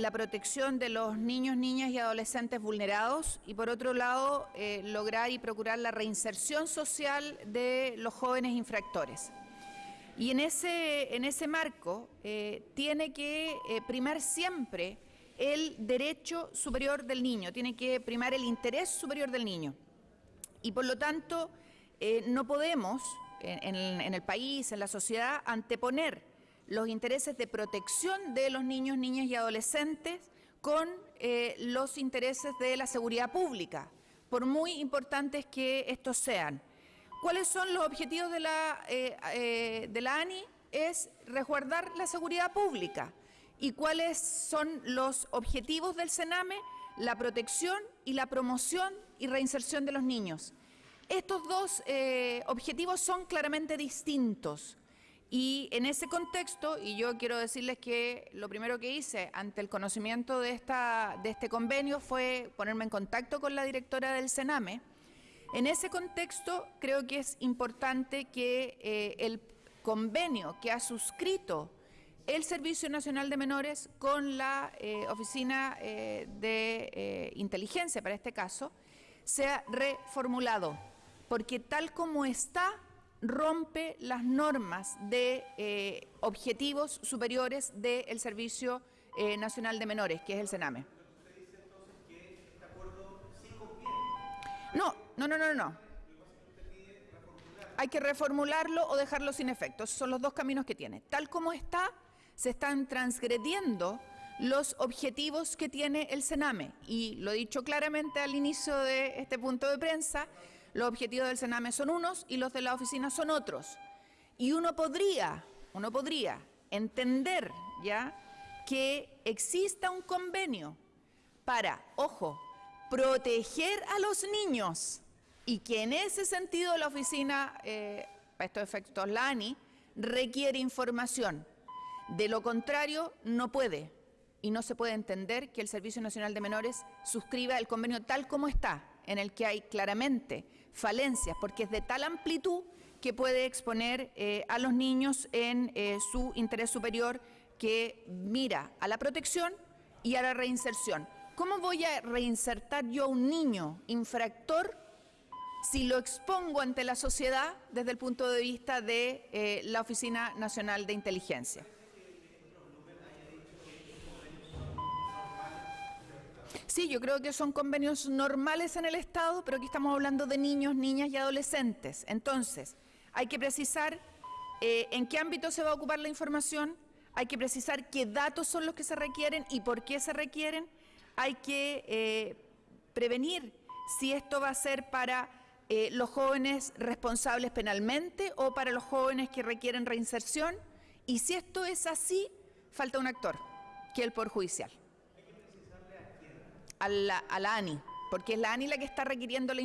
la protección de los niños, niñas y adolescentes vulnerados y por otro lado eh, lograr y procurar la reinserción social de los jóvenes infractores. Y en ese, en ese marco eh, tiene que eh, primar siempre el derecho superior del niño, tiene que primar el interés superior del niño. Y por lo tanto no podemos en, en el país, en la sociedad, anteponer los intereses de protección de los niños, niñas y adolescentes con eh, los intereses de la seguridad pública, por muy importantes que estos sean. ¿Cuáles son los objetivos de la, eh, eh, de la ANI? Es resguardar la seguridad pública. ¿Y cuáles son los objetivos del Sename? La protección y la promoción y reinserción de los niños. Estos dos objetivos son claramente distintos. Y en ese contexto, y yo quiero decirles que lo primero que hice ante el conocimiento de, esta, de este convenio fue ponerme en contacto con la directora del Sename. En ese contexto creo que es importante que eh, el convenio que ha suscrito el Servicio Nacional de Menores con la eh, Oficina eh, de Inteligencia, para este caso, sea reformulado, porque tal como está rompe las normas de eh, objetivos superiores del Servicio eh, Nacional de Menores, que es el CENAME. No, no, no, no, no. Hay que reformularlo o dejarlo sin efecto. Esos son los dos caminos que tiene. Tal como está, se están transgrediendo los objetivos que tiene el CENAME. Y lo he dicho claramente al inicio de este punto de prensa, los objetivos del Sename son unos y los de la oficina son otros. Y uno podría, uno podría entender ya que exista un convenio para, ojo, proteger a los niños y que en ese sentido la oficina, eh, estos efectos, la ANI, requiere información. De lo contrario, no puede y no se puede entender que el Servicio Nacional de Menores suscriba el convenio tal como está, en el que hay claramente falencias, porque es de tal amplitud que puede exponer eh, a los niños en eh, su interés superior que mira a la protección y a la reinserción. ¿Cómo voy a reinsertar yo a un niño infractor si lo expongo ante la sociedad desde el punto de vista de eh, la Oficina Nacional de Inteligencia? Sí, yo creo que son convenios normales en el Estado, pero aquí estamos hablando de niños, niñas y adolescentes. Entonces, hay que precisar eh, en qué ámbito se va a ocupar la información, hay que precisar qué datos son los que se requieren y por qué se requieren, hay que eh, prevenir si esto va a ser para eh, los jóvenes responsables penalmente o para los jóvenes que requieren reinserción, y si esto es así, falta un actor, que el Poder Judicial a la, ANI, porque es la ANI la que está requiriendo la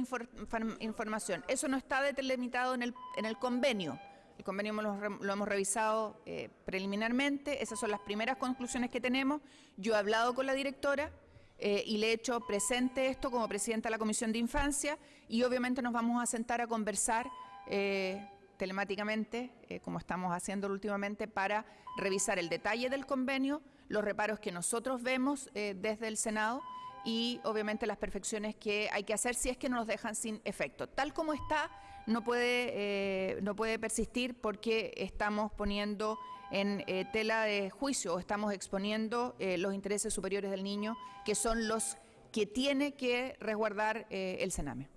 información. Eso no está delimitado en el, en el convenio. El convenio lo, hemos revisado eh, preliminarmente, esas son las primeras conclusiones que tenemos. Yo he hablado con la directora eh, y le he hecho presente esto como presidenta de la Comisión de Infancia y obviamente nos vamos a sentar a conversar eh, telemáticamente, como estamos haciendo últimamente, para revisar el detalle del convenio, los reparos que nosotros vemos desde el Senado y obviamente las perfecciones que hay que hacer si es que no nos dejan sin efecto. Tal como está, no puede, eh, no puede persistir porque estamos poniendo en eh, tela de juicio o estamos exponiendo eh, los intereses superiores del niño, que son los que tiene que resguardar el Sename.